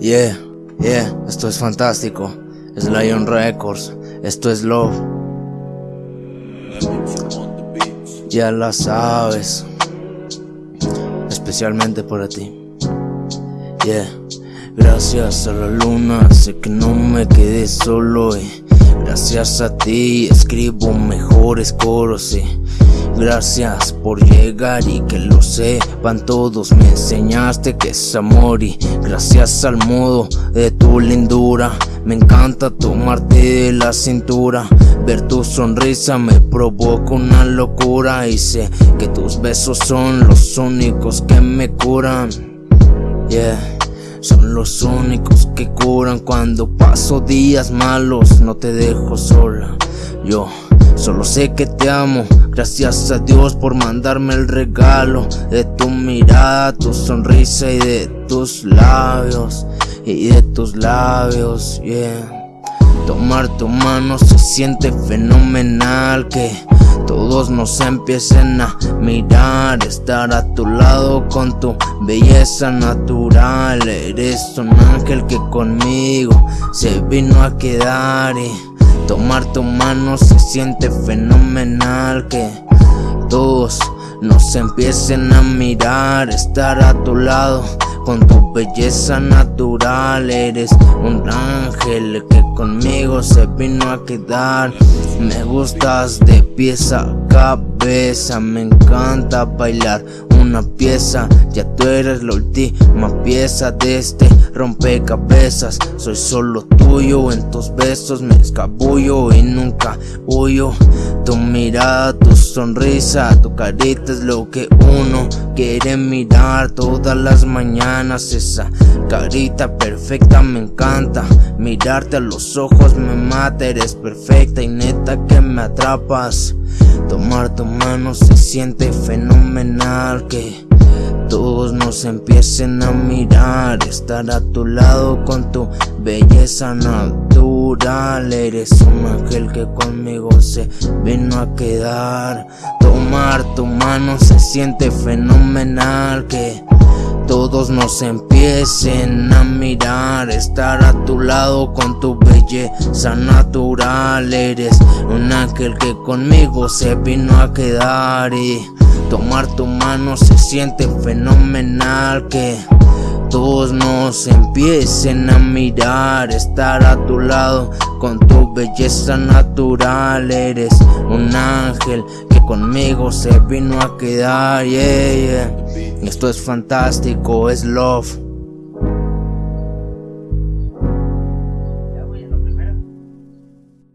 Yeah, yeah, esto es fantástico. Es Lion Records, esto es Love. Ya la sabes, especialmente para ti. Yeah, gracias a la luna, sé que no me quedé solo. Y gracias a ti escribo mejores coros. Y Gracias por llegar y que lo sepan todos. Me enseñaste que es amor y gracias al modo de tu lindura. Me encanta tomarte de la cintura. Ver tu sonrisa me provoca una locura Y sé que tus besos son los únicos que me curan. Yeah son los únicos que curan cuando paso días malos. No te dejo sola. Yo Solo sé que te amo, gracias a Dios por mandarme el regalo De tu mirada, tu sonrisa y de tus labios. Y de tus labios, yeah Tomar tu mano se siente fenomenal Que todos nos empiecen a mirar Estar a tu lado con tu belleza natural. Eres un ángel que conmigo se vino a quedar y Tomar tu mano se siente fenomenal que todos nos empiecen a mirar, estar a tu lado con tu belleza natural Eres un ángel que conmigo se vino a quedar. Me gustas de pieza a cabeza Me encanta bailar una pieza. Ya tú eres la última pieza de este rompecabezas Soy solo en tus besos me escabullo y nunca huyo. Tu mirada, tu sonrisa, tu carita es lo que uno quiere mirar. Todas las mañanas esa carita perfecta me encanta. Mirarte a los ojos me mata, eres perfecta y neta que me atrapas. Tomar tu mano se siente fenomenal que todos nos empiecen a mirar Estar a tu lado con tu belleza natural. Eres un ángel que conmigo se vino a quedar. Tomar tu mano se siente fenomenal que todos nos empiecen a mirar Estar a tu lado con tu belleza natural. Eres un ángel que conmigo se vino a quedar Y tomar tu mano se siente fenomenal Que todos nos empiecen a mirar Estar a tu lado con tu belleza natural Eres un ángel que conmigo se vino a quedar. Esto es fantástico, es love